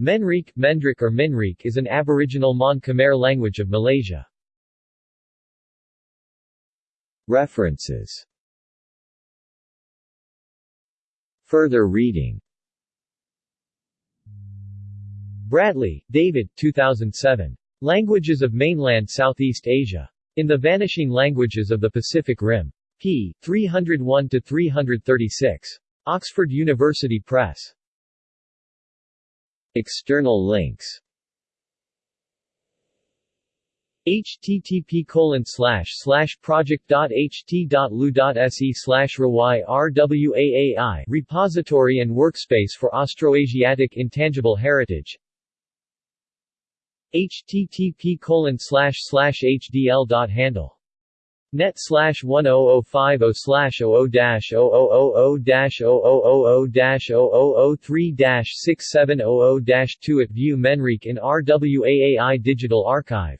Menriq, Mendrik or Minriq is an aboriginal Mon Khmer language of Malaysia. References Further reading Bradley, David 2007. Languages of Mainland Southeast Asia. In the Vanishing Languages of the Pacific Rim. p. 301-336. Oxford University Press. External links. Http colon slash slash project.ht.lu.se slash rwaai repository and workspace for Austroasiatic intangible heritage. Http colon slash slash net slash 10050 slash 00 dash 0000 dash 0000 dash 0003 dash 6700 dash 2 at View Menriq in RWAAI Digital Archive